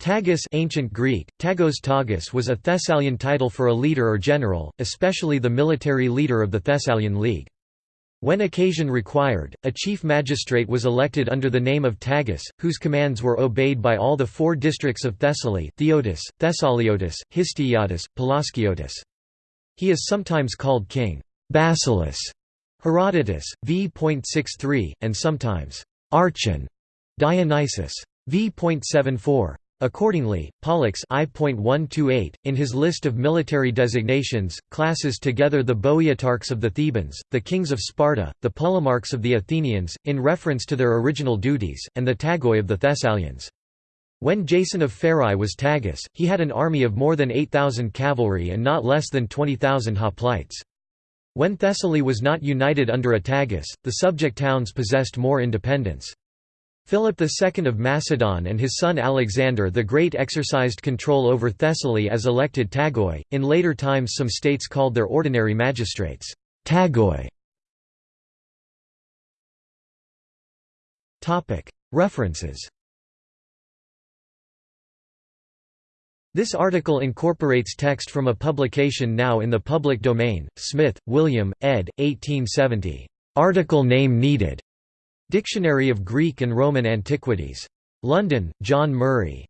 Tagus ancient Greek, Tagos Tagus was a Thessalian title for a leader or general, especially the military leader of the Thessalian League. When occasion required, a chief magistrate was elected under the name of Tagus, whose commands were obeyed by all the four districts of Thessaly Phthiotis, Thessaliotis, Histiotis, Pelasgiotis. He is sometimes called King basileus, Herodotus, v.63, and sometimes Archon Dionysius v.74. Accordingly, Pollux I.128, in his list of military designations, classes together the Boeotarchs of the Thebans, the kings of Sparta, the Polemarchs of the Athenians, in reference to their original duties, and the Tagoi of the Thessalians. When Jason of Pherae was Tagus, he had an army of more than 8,000 cavalry and not less than 20,000 hoplites. When Thessaly was not united under a Tagus, the subject towns possessed more independence. Philip II of Macedon and his son Alexander the Great exercised control over Thessaly as elected Tagoi. In later times, some states called their ordinary magistrates Tagoi. References. This article incorporates text from a publication now in the public domain. Smith, William, ed. 1870. Article name needed. Dictionary of Greek and Roman Antiquities. London, John Murray.